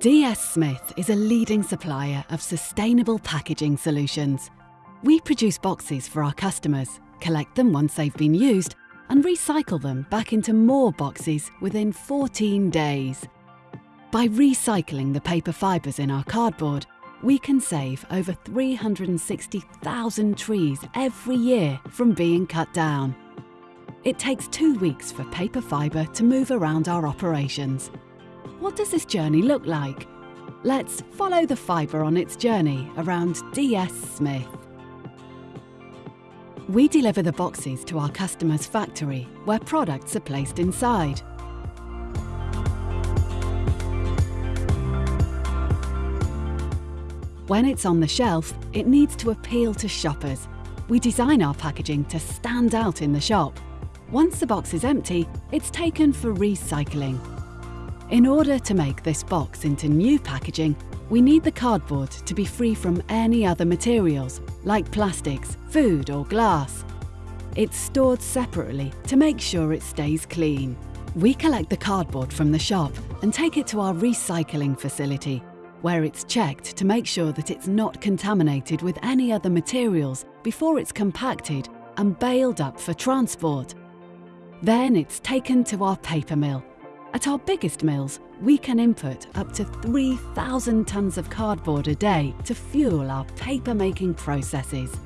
DS Smith is a leading supplier of sustainable packaging solutions. We produce boxes for our customers, collect them once they've been used, and recycle them back into more boxes within 14 days. By recycling the paper fibres in our cardboard, we can save over 360,000 trees every year from being cut down. It takes two weeks for paper fibre to move around our operations. What does this journey look like? Let's follow the fibre on its journey around DS Smith. We deliver the boxes to our customer's factory where products are placed inside. When it's on the shelf, it needs to appeal to shoppers. We design our packaging to stand out in the shop. Once the box is empty, it's taken for recycling. In order to make this box into new packaging, we need the cardboard to be free from any other materials, like plastics, food or glass. It's stored separately to make sure it stays clean. We collect the cardboard from the shop and take it to our recycling facility, where it's checked to make sure that it's not contaminated with any other materials before it's compacted and baled up for transport. Then it's taken to our paper mill, at our biggest mills, we can input up to 3,000 tonnes of cardboard a day to fuel our paper making processes.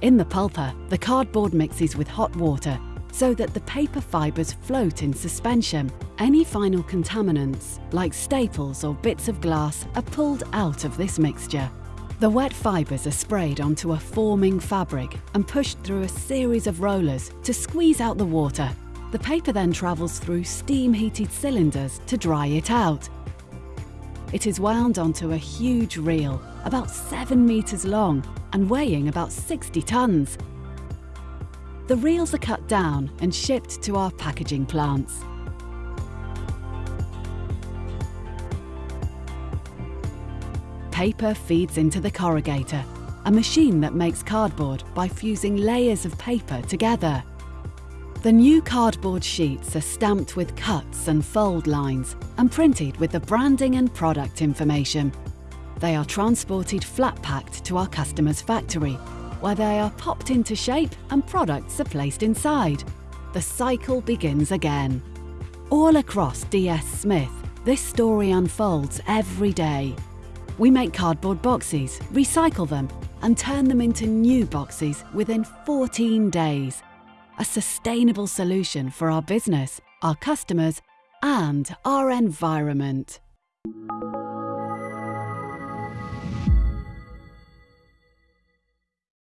In the pulper, the cardboard mixes with hot water so that the paper fibres float in suspension. Any final contaminants, like staples or bits of glass, are pulled out of this mixture. The wet fibres are sprayed onto a forming fabric and pushed through a series of rollers to squeeze out the water the paper then travels through steam-heated cylinders to dry it out. It is wound onto a huge reel, about 7 metres long and weighing about 60 tonnes. The reels are cut down and shipped to our packaging plants. Paper feeds into the corrugator, a machine that makes cardboard by fusing layers of paper together. The new cardboard sheets are stamped with cuts and fold lines and printed with the branding and product information. They are transported flat packed to our customer's factory, where they are popped into shape and products are placed inside. The cycle begins again. All across DS Smith, this story unfolds every day. We make cardboard boxes, recycle them, and turn them into new boxes within 14 days a sustainable solution for our business, our customers, and our environment.